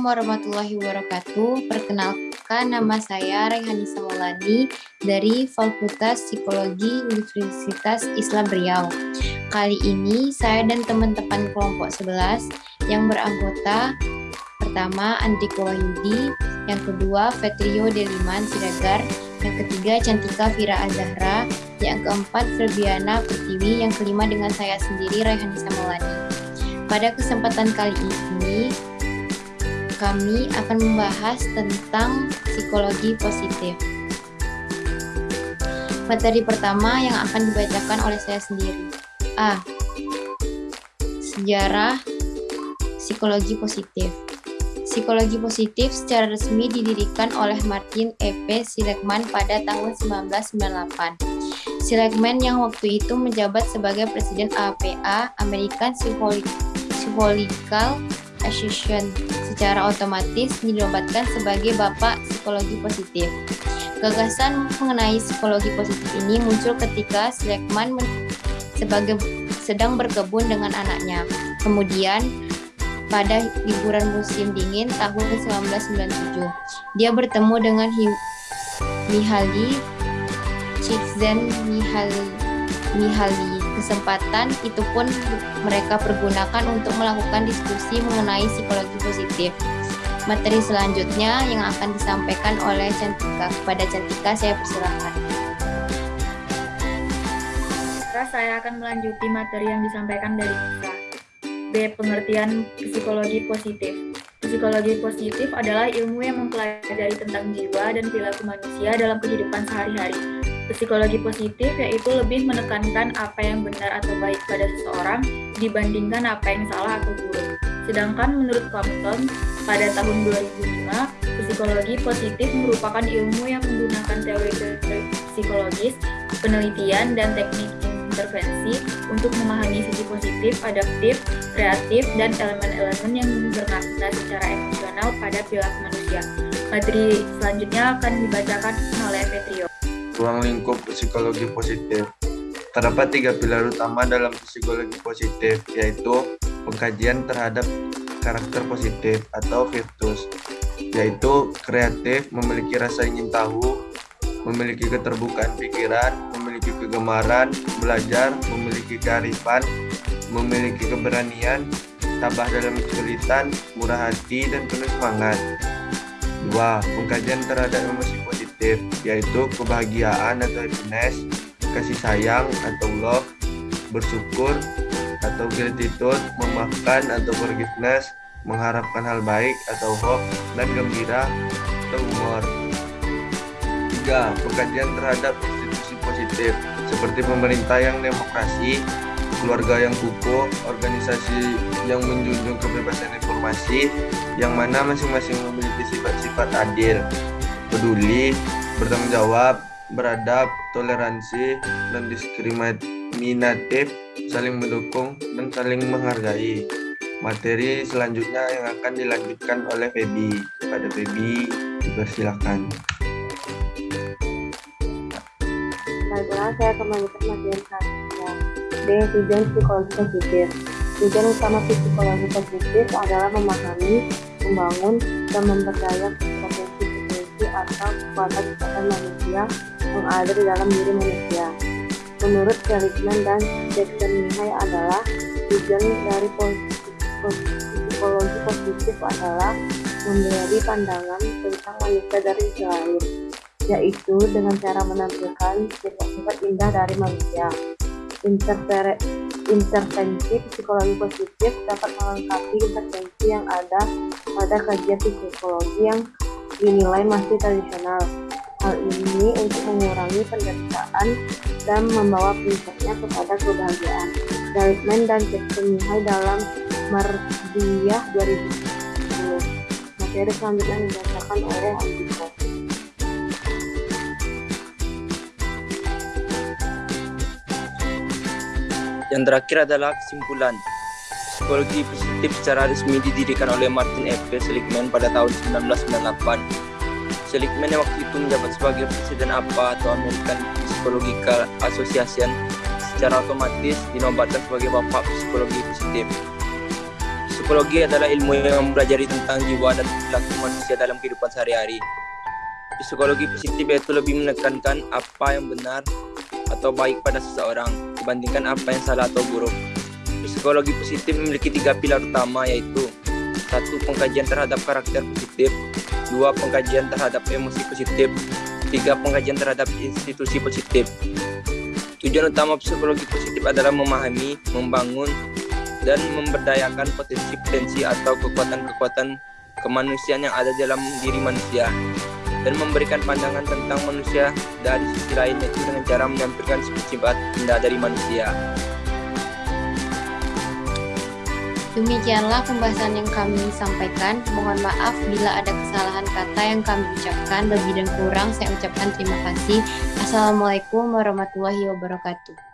Assalamualaikum warahmatullahi wabarakatuh. Perkenalkan nama saya Reihani Samolani dari Fakultas Psikologi Universitas Islam Riau. Kali ini saya dan teman-teman kelompok 11 yang beranggota pertama Andiko Wahyudi, yang kedua Fetrio Deliman Siregar, yang ketiga Cantika Vira Azahra, yang keempat Febiana Pertiwi, yang kelima dengan saya sendiri Reihani Samolani. Pada kesempatan kali ini, kami akan membahas tentang psikologi positif. Materi pertama yang akan dibacakan oleh saya sendiri. A. Sejarah psikologi positif. Psikologi positif secara resmi didirikan oleh Martin E.P. Seligman pada tahun 1998. Seligman yang waktu itu menjabat sebagai Presiden APA, American Psychological Association secara otomatis dinobatkan sebagai Bapak Psikologi Positif. Gagasan mengenai psikologi positif ini muncul ketika Seligman sebagai sedang berkebun dengan anaknya. Kemudian, pada liburan musim dingin tahun 1997, dia bertemu dengan Mihaly Csikszentmihalyi Kesempatan itu pun mereka pergunakan untuk melakukan diskusi mengenai psikologi positif. Materi selanjutnya yang akan disampaikan oleh Cantika. Kepada Cantika saya persilahkan. Saya akan melanjuti materi yang disampaikan dari Nisa. B. Pengertian psikologi positif. Psikologi positif adalah ilmu yang mempelajari tentang jiwa dan perilaku manusia dalam kehidupan sehari-hari Psikologi positif yaitu lebih menekankan apa yang benar atau baik pada seseorang dibandingkan apa yang salah atau buruk. Sedangkan menurut Compton, pada tahun 2005, psikologi positif merupakan ilmu yang menggunakan teori psikologis, penelitian, dan teknik intervensi untuk memahami sisi positif, adaptif, kreatif, dan elemen-elemen yang bermakna secara emosional pada perilaku manusia. Materi selanjutnya akan dibacakan oleh Petrio ruang lingkup psikologi positif. Terdapat tiga pilar utama dalam psikologi positif, yaitu pengkajian terhadap karakter positif atau virtus, yaitu kreatif, memiliki rasa ingin tahu, memiliki keterbukaan pikiran, memiliki kegemaran, belajar, memiliki kearifan, memiliki keberanian, tabah dalam kesulitan, murah hati, dan penuh semangat. Dua, pengkajian terhadap emosi positif, yaitu kebahagiaan atau happiness, kasih sayang atau love, bersyukur atau gratitude, memaafkan atau forgiveness, mengharapkan hal baik atau hope, dan gembira atau humor. Tiga, pengkajian terhadap institusi positif, seperti pemerintah yang demokrasi, keluarga yang kukuh, organisasi yang menjunjung kebebasan informasi, yang mana masing-masing memiliki sifat-sifat adil, peduli, bertanggung jawab, beradab, toleransi, dan diskriminatif, saling mendukung, dan saling menghargai. Materi selanjutnya yang akan dilanjutkan oleh Febi. Kepada Febi, dipersilakan. Baiklah, saya melanjutkan materi selanjutnya. D. Tujuan psikologi positif. Tujuan utama psikologi positif adalah memahami, membangun, dan memperdaya atau kekuatan-kekuatan manusia yang ada di dalam diri manusia. Menurut Seligman dan Jackson Mihai adalah tujuan dari psikologi positif adalah memberi pandangan tentang manusia dari sisi yaitu dengan cara menampilkan sifat-sifat indah dari manusia. Intervensi psikologi positif dapat melengkapi intervensi yang ada pada kajian psikologi yang dinilai masih tradisional. Hal ini untuk mengurangi penderitaan dan membawa prinsipnya kepada kebahagiaan. Dalekman dan Jackson Mihai dalam Mardiyah 2010. Materi selanjutnya dibacakan oleh Andiko. Yang terakhir adalah kesimpulan. Psikologi positif secara resmi didirikan oleh Martin F. Seligman pada tahun 1998. Seligman yang waktu itu menjabat sebagai Presiden APA atau American Psychological Association secara otomatis dinobatkan sebagai Bapak Psikologi Positif. Psikologi adalah ilmu yang mempelajari tentang jiwa dan perilaku manusia dalam kehidupan sehari-hari. Psikologi positif yaitu lebih menekankan apa yang benar atau baik pada seseorang dibandingkan apa yang salah atau buruk. Psikologi positif memiliki tiga pilar utama yaitu satu pengkajian terhadap karakter positif, dua pengkajian terhadap emosi positif, tiga pengkajian terhadap institusi positif. Tujuan utama psikologi positif adalah memahami, membangun, dan memberdayakan potensi-potensi atau kekuatan-kekuatan kemanusiaan yang ada dalam diri manusia dan memberikan pandangan tentang manusia dari sisi lain yaitu dengan cara menampilkan sifat indah dari manusia. Demikianlah pembahasan yang kami sampaikan. Mohon maaf bila ada kesalahan kata yang kami ucapkan. Lebih dan kurang saya ucapkan terima kasih. Assalamualaikum warahmatullahi wabarakatuh.